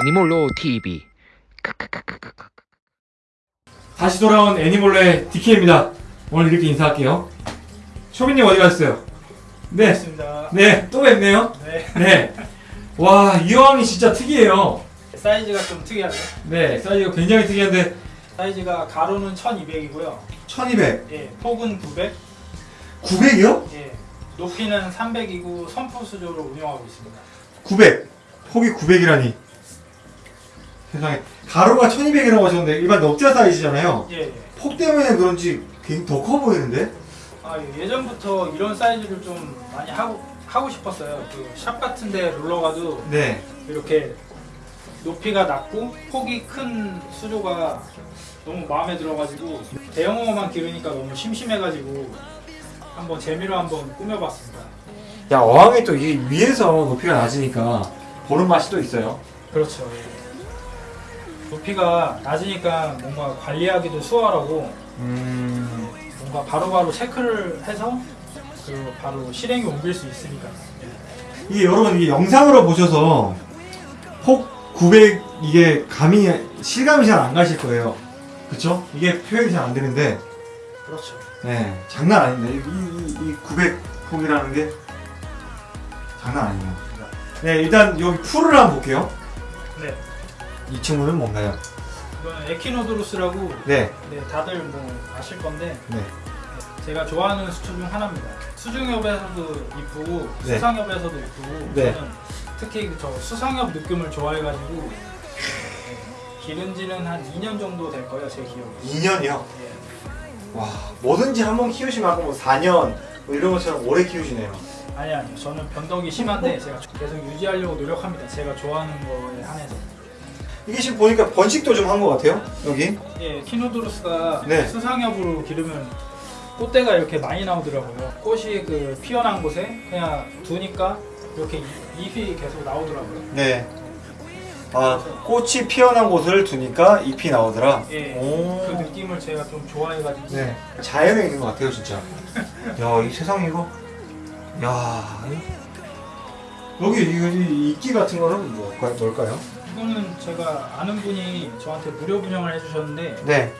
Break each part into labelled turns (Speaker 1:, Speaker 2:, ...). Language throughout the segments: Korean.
Speaker 1: 애니몰로 TV
Speaker 2: 다시 돌아온 애니몰레 DK입니다. 오늘 이렇게 인사할게요. 초민님 어디 갔어요? 네. 네, 또 뵙네요.
Speaker 3: 네.
Speaker 2: 네. 와, 이 어항이 진짜 특이해요.
Speaker 3: 사이즈가 좀 특이하죠.
Speaker 2: 네, 사이즈가 굉장히 특이한데,
Speaker 3: 사이즈가 가로는 1200이고요.
Speaker 2: 1200.
Speaker 3: 예, 폭은 900.
Speaker 2: 900이요?
Speaker 3: 예. 높이는 300이고 선풍 수조로 운영하고 있습니다.
Speaker 2: 900. 폭이 900이라니. 세상에. 가로가 1200이라고 하셨는데, 일반 넉자 사이즈잖아요.
Speaker 3: 예, 예.
Speaker 2: 폭 때문에 그런지 굉장히 더 커 보이는데?
Speaker 3: 아, 예, 예전부터 이런 사이즈를 좀 많이 하고 하고 싶었어요. 그 샵 같은데 놀러 가도
Speaker 2: 네.
Speaker 3: 이렇게 높이가 낮고 폭이 큰 수조가 너무 마음에 들어가지고 대형어만 기르니까 너무 심심해가지고 한번 재미로 한번 꾸며봤습니다.
Speaker 2: 야, 어항이 또 이게 위에서 높이가 낮으니까, 보는 맛이 또 있어요.
Speaker 3: 그렇죠. 예. 높이가 낮으니까 뭔가 관리하기도 수월하고
Speaker 2: 음.
Speaker 3: 뭔가 바로바로 체크를 해서 그 바로 실행에 옮길 수 있으니까.
Speaker 2: 이게 여러분 이게 영상으로 보셔서 폭 900 이게 감이 실감이 잘 안 가실 거예요. 그쵸? 이게 표현이 잘 안 되는데
Speaker 3: 그렇죠.
Speaker 2: 네 장난 아닌데 이, 이, 이 900 폭이라는 게 장난 아니에요. 네 일단 여기 풀을 한번 볼게요.
Speaker 3: 네.
Speaker 2: 이 친구는 뭔가요?
Speaker 3: 이거는 에키노드루스라고
Speaker 2: 네.
Speaker 3: 네, 다들 뭐 아실 건데
Speaker 2: 네.
Speaker 3: 제가 좋아하는 수초 중 하나입니다. 수중엽에서도 이쁘고
Speaker 2: 네.
Speaker 3: 수상엽에서도 이쁘고
Speaker 2: 네.
Speaker 3: 저는 특히 저 수상엽 느낌을 좋아해가지고 네, 기른 지는 한 2년 정도 될 거예요 제 기억에.
Speaker 2: 2년이요.
Speaker 3: 예.
Speaker 2: 와 뭐든지 한번 키우시면 아까 뭐 4년 뭐 이런 것처럼 오래 키우시네요.
Speaker 3: 아니 아니요 저는 변덕이 심한데 제가 계속 유지하려고 노력합니다. 제가 좋아하는 거에 한해서.
Speaker 2: 이게 지금 보니까 번식도 좀 한 것 같아요. 여기.
Speaker 3: 예, 키노드루스가
Speaker 2: 네.
Speaker 3: 수상엽으로 기르면 꽃대가 이렇게 많이 나오더라고요. 꽃이 그 피어난 곳에 그냥 두니까 이렇게 이- 잎이 계속 나오더라고요.
Speaker 2: 네. 아 꽃이 피어난 곳을 두니까 잎이 나오더라.
Speaker 3: 예,
Speaker 2: 오.
Speaker 3: 그 느낌을 제가 좀 좋아해가지고
Speaker 2: 네. 자연에 있는 것 같아요, 진짜. 야, 이 세상 이거. 야. 이- 여기 이, 이 이끼 같은 거는? 뭘까요?
Speaker 3: 이거는 제가 아는 분이 저한테 무료 분양을 해주셨는데
Speaker 2: 네.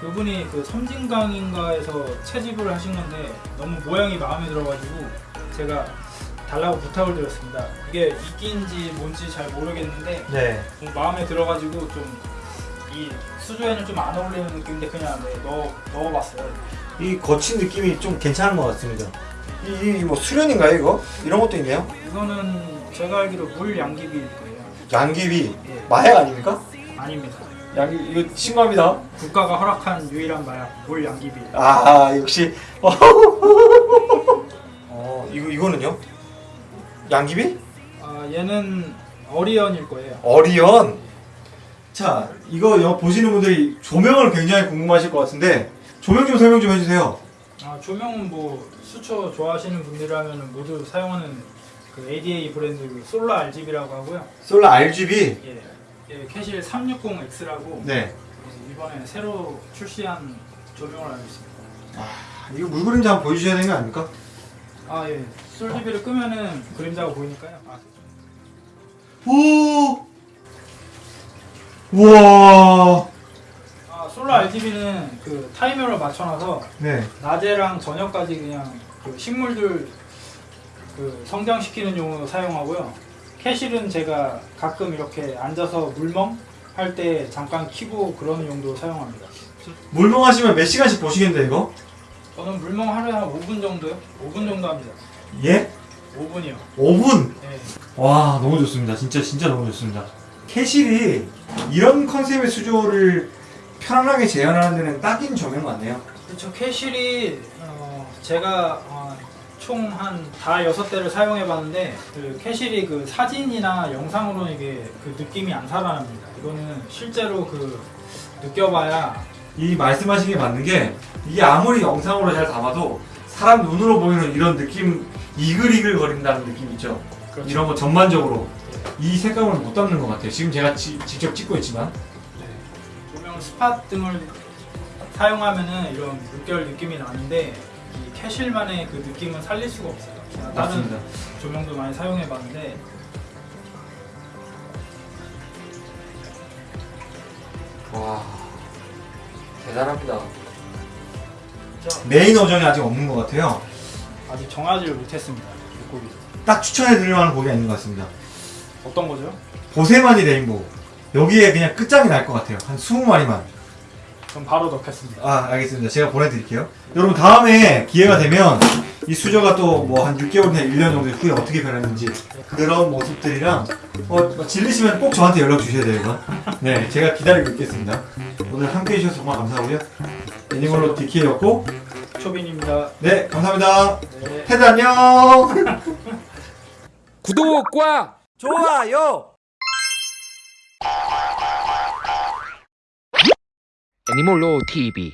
Speaker 3: 그분이 그 섬진강인가에서 채집을 하신 건데 너무 모양이 마음에 들어가지고 제가 달라고 부탁을 드렸습니다. 이게 이끼인지 뭔지 잘 모르겠는데
Speaker 2: 네.
Speaker 3: 좀 마음에 들어가지고 좀 이 수조에는 좀 안 어울리는 느낌인데 그냥 네, 넣어 넣어봤어요.
Speaker 2: 이 거친 느낌이 좀 괜찮은 것 같습니다. 이, 이뭐 수련인가요, 이거? 이런 것도 있네요.
Speaker 3: 이거는 제가 알기로 물 양귀비일 거예요.
Speaker 2: 양귀비.
Speaker 3: 예,
Speaker 2: 마약 아닙니까?
Speaker 3: 아닙니다.
Speaker 2: 양귀 이거 신고합니다.
Speaker 3: 국가가 허락한 유일한 마약 물 양귀비.
Speaker 2: 아, 역시. 어, 이거 이거는요? 양귀비?
Speaker 3: 아 얘는 어리언일 거예요.
Speaker 2: 어리언. 자, 이거 여- 보시는 분들이 조명을 굉장히 궁금하실 것 같은데 조명 좀 설명 좀 해주세요.
Speaker 3: 아 조명은 뭐 수초 좋아하시는 분들이라면 모두 사용하는 그 ADA 브랜드 그 솔라 RGB라고 하고요.
Speaker 2: 솔라 RGB.
Speaker 3: 예, 예 캐실 360X라고
Speaker 2: 네.
Speaker 3: 이번에 새로 출시한 조명으로 알고 있습니다.
Speaker 2: 아, 이거 물 그림자 한번 보여주셔야 되는 거 아닙니까?
Speaker 3: 아 예, Solar RGB를 끄면은 그림자가 보이니까요. 아,
Speaker 2: 오. 우와.
Speaker 3: 아 Solar RGB는 그 타이머를 맞춰놔서
Speaker 2: 네.
Speaker 3: 낮에랑 저녁까지 그냥 그 식물들 그 성장시키는 용으로 사용하고요. Kessil은 제가 가끔 이렇게 앉아서 물멍 할 때 잠깐 키고 그러는 용도로 사용합니다.
Speaker 2: 물멍하시면 몇 시간씩 보시겠는데 이거?
Speaker 3: 저는 물멍 하루에 한 5분 정도요? 5분 정도 합니다.
Speaker 2: 예?
Speaker 3: 5분이요.
Speaker 2: 5분.
Speaker 3: 네.
Speaker 2: 와 너무 좋습니다. 진짜 진짜 너무 좋습니다. Kessil이 이런 concept의 수조를 편안하게 재현하는 데는 딱인 조명 같네요.
Speaker 3: 그렇죠. Kessil이 어, 제가 어, 총 한 다 여섯 대를 사용해 봤는데 그 Kessil이 그 사진이나 영상으로는 이게 그 느낌이 안 살아납니다. 이거는 실제로 그 느껴봐야
Speaker 2: 이 말씀하신 게 맞는 게 이게 아무리 영상으로 잘 담아도 사람 눈으로 보이는 이런 느낌 이글이글 거린다는 느낌 있죠.
Speaker 3: 그렇죠.
Speaker 2: 이런 거 전반적으로 이 색감을 못 담는 것 같아요. 지금 제가 지- 직접 찍고 있지만
Speaker 3: 조명 스팟 등을 사용하면은 이런 물결 느낌이 나는데 이 캐실만의 그 느낌은 살릴 수가 없어요. 제가 다른
Speaker 2: 맞습니다.
Speaker 3: 조명도 많이 사용해봤는데
Speaker 1: 와 대단합니다.
Speaker 2: 메인 어정이 아직 없는 것 같아요.
Speaker 3: 아직 정하지를 못했습니다. 물고기
Speaker 2: 딱 추천해 드릴 만한 곡이 아닌 것 같습니다.
Speaker 3: 어떤 거죠?
Speaker 2: 보세마니 레인보우. 여기에 그냥 끝장이 날 것 같아요. 한 20마리만.
Speaker 3: 그럼 바로 넣겠습니다.
Speaker 2: 아, 알겠습니다. 제가 보내드릴게요. 여러분, 다음에 기회가 되면 이 수저가 또 뭐 한 6개월이나 1년 정도 후에 어떻게 변했는지 그런 모습들이랑 어, 뭐 질리시면 꼭 저한테 연락 주셔야 돼요, 이거. 네, 제가 기다리고 있겠습니다. 오늘 함께 해 주셔서 정말 감사하고요. 애니멀로 DK였고,
Speaker 3: 초빈입니다.
Speaker 2: 네, 감사합니다.
Speaker 3: 네.
Speaker 2: 테드 안녕!
Speaker 1: 구독과
Speaker 4: 좋아요.
Speaker 1: 애니몰로 TV